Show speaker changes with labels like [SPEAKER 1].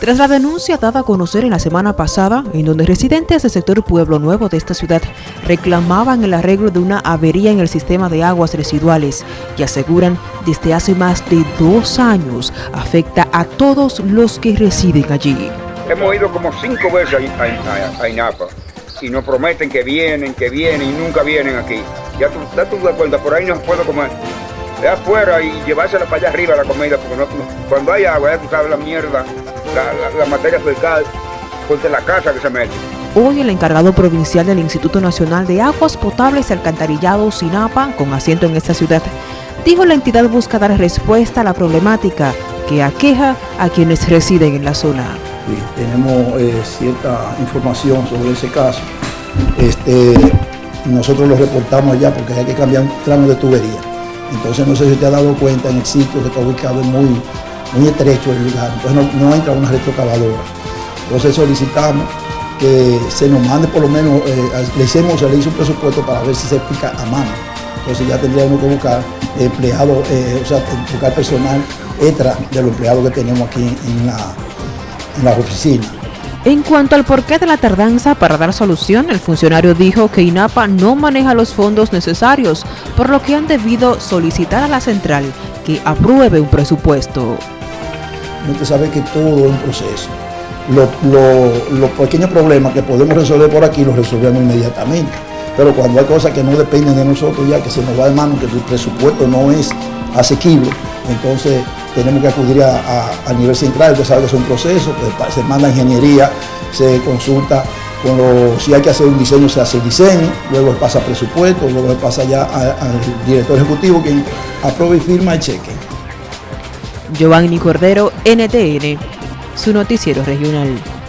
[SPEAKER 1] Tras la denuncia dada a conocer en la semana pasada, en donde residentes del sector Pueblo Nuevo de esta ciudad reclamaban el arreglo de una avería en el sistema de aguas residuales y aseguran desde hace más de dos años afecta a todos los que residen allí.
[SPEAKER 2] Hemos ido como cinco veces a, INAPA y nos prometen que vienen, que vienen y nunca vienen aquí. Ya tú, ya tú das cuenta, por ahí no puedo comer de afuera y llevársela para allá arriba la comida, porque cuando hay agua, ya tú sabes la mierda la, materia fecal contra la casa que se mete.
[SPEAKER 1] Hoy el encargado provincial del Instituto Nacional de Aguas Potables y Alcantarillado, SINAPA, con asiento en esta ciudad, dijo la entidad busca dar respuesta a la problemática que aqueja a quienes residen en la zona.
[SPEAKER 3] tenemos eh, cierta información sobre ese caso. Este, nosotros lo reportamos allá porque hay que cambiar un tramo de tubería. Entonces no sé si te ha dado cuenta en el sitio que está ubicado en muy muy estrecho el lugar, entonces no, entra una retrocavadora. Entonces solicitamos que se nos mande por lo menos, eh, le hicimos, se le hizo un presupuesto para ver si se pica a mano. Entonces ya tendríamos que buscar empleados, eh, o sea, buscar personal extra de los empleados que tenemos aquí en la, en la oficina.
[SPEAKER 1] En cuanto al porqué de la tardanza para dar solución, el funcionario dijo que INAPA no maneja los fondos necesarios, por lo que han debido solicitar a la central que apruebe un presupuesto
[SPEAKER 3] usted sabe que todo es un proceso. Los, pequeños problemas que podemos resolver por aquí los resolvemos inmediatamente. Pero cuando hay cosas que no dependen de nosotros ya, que se nos va de mano, que el presupuesto no es asequible, entonces tenemos que acudir a, nivel central, usted sabe que es un proceso, pues, se manda ingeniería, se consulta si hay que hacer un diseño, se hace el diseño, luego pasa presupuesto, luego pasa ya al director ejecutivo quien aprueba y firma el cheque.
[SPEAKER 1] Giovanni Cordero, NTN, su noticiero regional.